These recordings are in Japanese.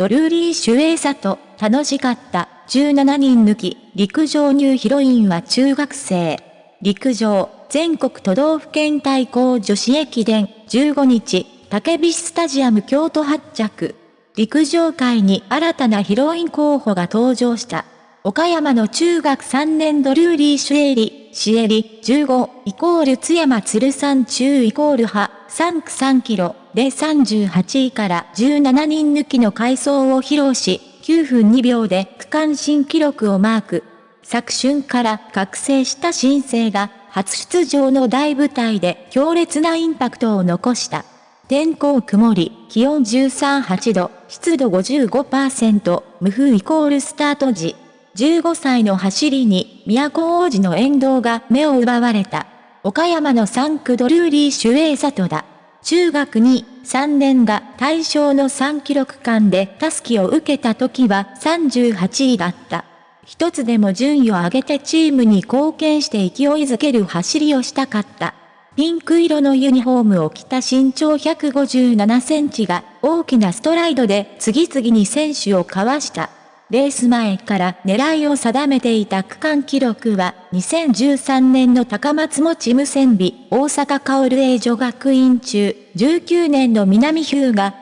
ドルーリー・守衛里楽しかった。17人抜き、陸上ニューヒロインは中学生。陸上、全国都道府県対抗女子駅伝、15日、竹菱スタジアム京都発着。陸上界に新たなヒロイン候補が登場した。岡山の中学3年ドルーリー・シュエリ、シエリ、15、イコール津山鶴山中イコール派、3区3キロで38位から17人抜きの回走を披露し、9分2秒で区間新記録をマーク。昨春から覚醒した新星が初出場の大舞台で強烈なインパクトを残した。天候曇り、気温13、8度、湿度55%、無風イコールスタート時。15歳の走りに、都王子の沿道が目を奪われた。岡山の3区ドルーリー・シュエイ里だ。中学に3年が対象の3キロ区間でタスキを受けた時は38位だった。一つでも順位を上げてチームに貢献して勢いづける走りをしたかった。ピンク色のユニフォームを着た身長157センチが大きなストライドで次々に選手をかわした。レース前から狙いを定めていた区間記録は、2013年の高松持無線美、大阪薫英女学院中、19年の南日向、葛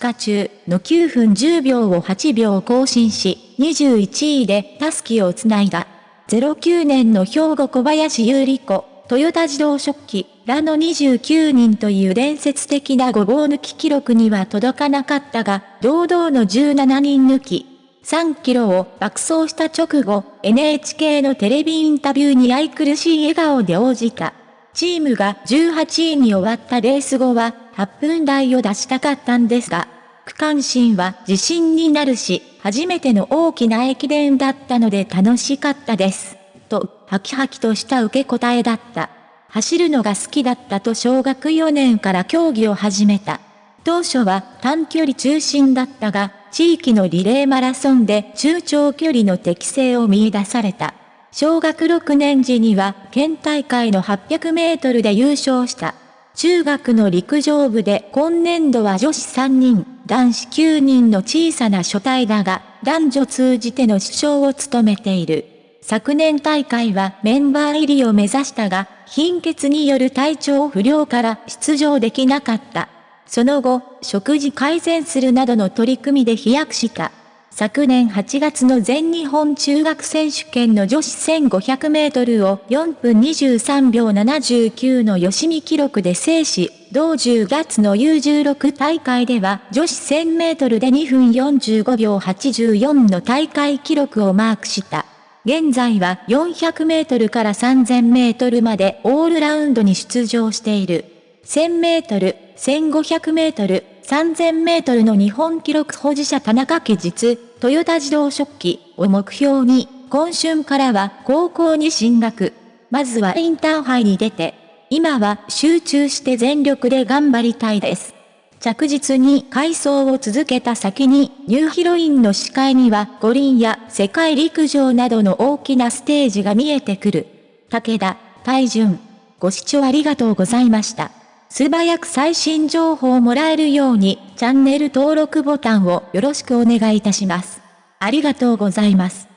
飾中の9分10秒を8秒更新し、21位でタスキをつないだ。09年の兵庫小林優里子、トヨタ自動食器、らの29人という伝説的なごぼう抜き記録には届かなかったが、堂々の17人抜き、3キロを爆走した直後、NHK のテレビインタビューに愛くるしい笑顔で応じた。チームが18位に終わったレース後は、8分台を出したかったんですが、区間新は自信になるし、初めての大きな駅伝だったので楽しかったです。と、ハキハキとした受け答えだった。走るのが好きだったと小学4年から競技を始めた。当初は短距離中心だったが、地域のリレーマラソンで中長距離の適性を見出された。小学6年時には県大会の800メートルで優勝した。中学の陸上部で今年度は女子3人、男子9人の小さな所帯だが、男女通じての首相を務めている。昨年大会はメンバー入りを目指したが、貧血による体調不良から出場できなかった。その後、食事改善するなどの取り組みで飛躍した。昨年8月の全日本中学選手権の女子1500メートルを4分23秒79の吉見記録で制し、同10月の U16 大会では女子1000メートルで2分45秒84の大会記録をマークした。現在は400メートルから3000メートルまでオールラウンドに出場している。1000メートル、1500メートル、3000メートルの日本記録保持者田中家実、トヨタ自動食器を目標に、今春からは高校に進学。まずはインターハイに出て、今は集中して全力で頑張りたいです。着実に回走を続けた先に、ニューヒロインの視界には五輪や世界陸上などの大きなステージが見えてくる。武田、大順。ご視聴ありがとうございました。素早く最新情報をもらえるように、チャンネル登録ボタンをよろしくお願いいたします。ありがとうございます。